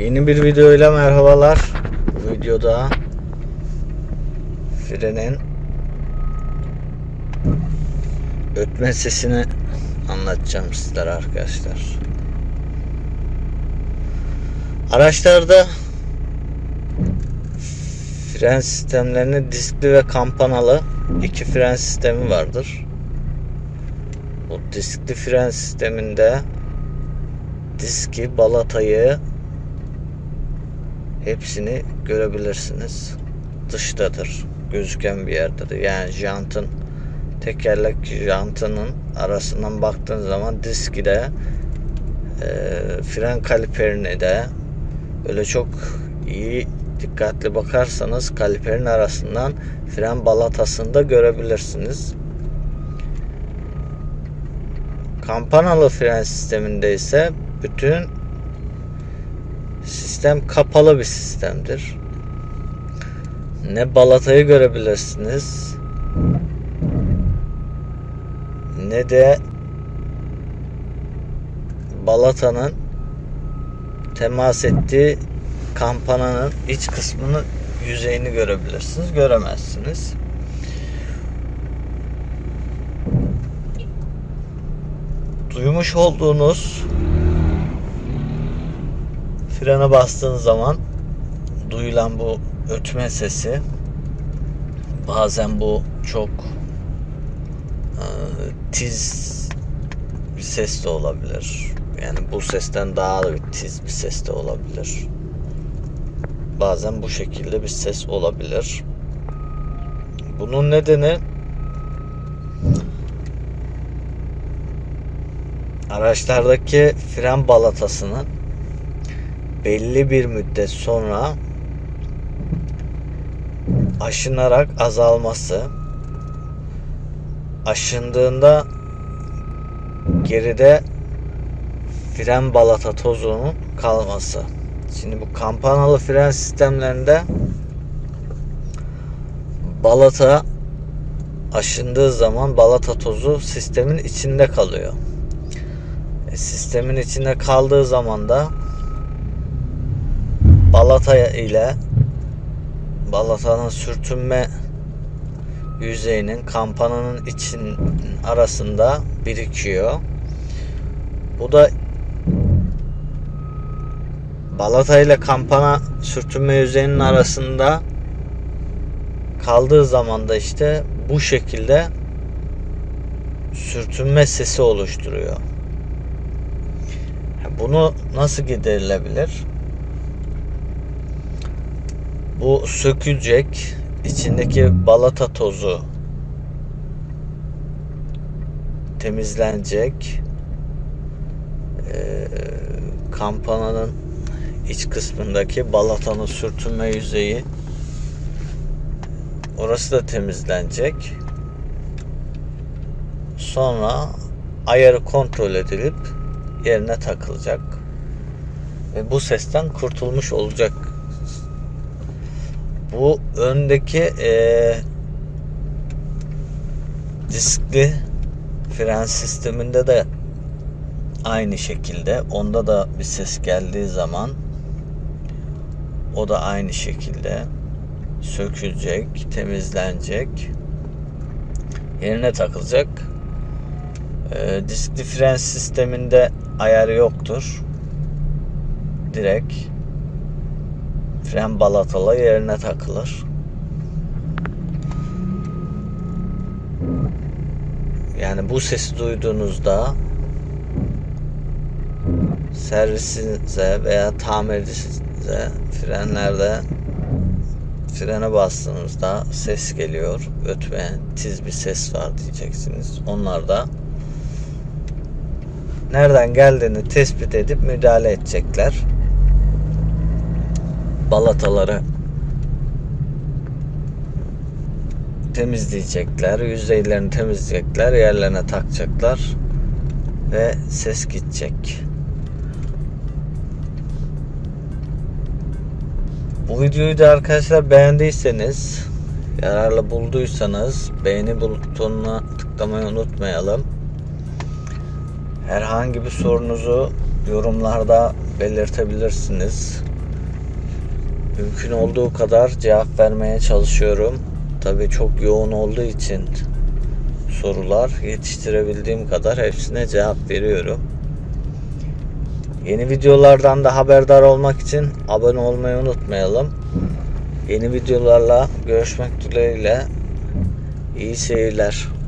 Yeni bir videoyla merhabalar. Bu videoda frenin ötme sesini anlatacağım sizlere arkadaşlar. Araçlarda fren sistemlerinin diskli ve kampanalı iki fren sistemi vardır. Bu diskli fren sisteminde diski, balatayı hepsini görebilirsiniz. Dıştadır. Gözüken bir yerdedir. Yani jantın tekerlek jantının arasından baktığın zaman diski de e, fren kaliperini de öyle çok iyi dikkatli bakarsanız kaliperin arasından fren balatasını da görebilirsiniz. Kampanalı fren sisteminde ise bütün sistem kapalı bir sistemdir. Ne balatayı görebilirsiniz ne de balatanın temas ettiği kampananın iç kısmını yüzeyini görebilirsiniz. Göremezsiniz. Duymuş olduğunuz frene bastığınız zaman duyulan bu ötme sesi bazen bu çok e, tiz bir ses de olabilir. Yani bu sesten daha da bir tiz bir ses de olabilir. Bazen bu şekilde bir ses olabilir. Bunun nedeni araçlardaki fren balatasının belli bir müddet sonra aşınarak azalması aşındığında geride fren balata tozunun kalması. Şimdi bu kampanalı fren sistemlerinde balata aşındığı zaman balata tozu sistemin içinde kalıyor. E, sistemin içinde kaldığı zaman da balata ile balatanın sürtünme yüzeyinin kampananın için arasında birikiyor. Bu da balata ile kampana sürtünme yüzeyinin arasında kaldığı zaman da işte bu şekilde sürtünme sesi oluşturuyor. Bunu nasıl giderilebilir? Bu sökülecek içindeki balata tozu temizlenecek. Ee, kampananın iç kısmındaki balatanın sürtünme yüzeyi orası da temizlenecek. Sonra ayarı kontrol edilip yerine takılacak. Ve bu sesten kurtulmuş olacak bu öndeki e, diskli fren sisteminde de aynı şekilde onda da bir ses geldiği zaman o da aynı şekilde sökülecek, temizlenecek, yerine takılacak. E, diskli fren sisteminde ayarı yoktur. Direkt fren balatalı yerine takılır. Yani bu sesi duyduğunuzda servisinize veya tamircinize frenlerde frene bastığınızda ses geliyor. Ötmeyen tiz bir ses var diyeceksiniz. Onlar da nereden geldiğini tespit edip müdahale edecekler balataları temizleyecekler. Yüzeylerini temizleyecekler. Yerlerine takacaklar. Ve ses gidecek. Bu videoyu da arkadaşlar beğendiyseniz yararlı bulduysanız beğeni butonuna tıklamayı unutmayalım. Herhangi bir sorunuzu yorumlarda belirtebilirsiniz. Mümkün olduğu kadar cevap vermeye çalışıyorum. Tabii çok yoğun olduğu için sorular yetiştirebildiğim kadar hepsine cevap veriyorum. Yeni videolardan da haberdar olmak için abone olmayı unutmayalım. Yeni videolarla görüşmek dileğiyle. İyi seyirler.